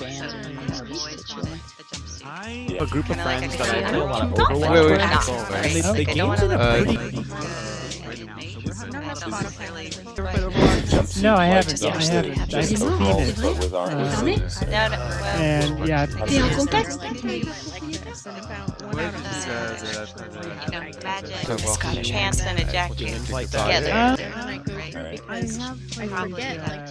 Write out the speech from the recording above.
bands I a group of friends that I play a lot of Overwatch. with, And they, the game's in pretty... No, I haven't. I haven't. I've seen it. Uh, And yeah, T'es en contexte uh, pants and a jacket together. Uh. I have I forget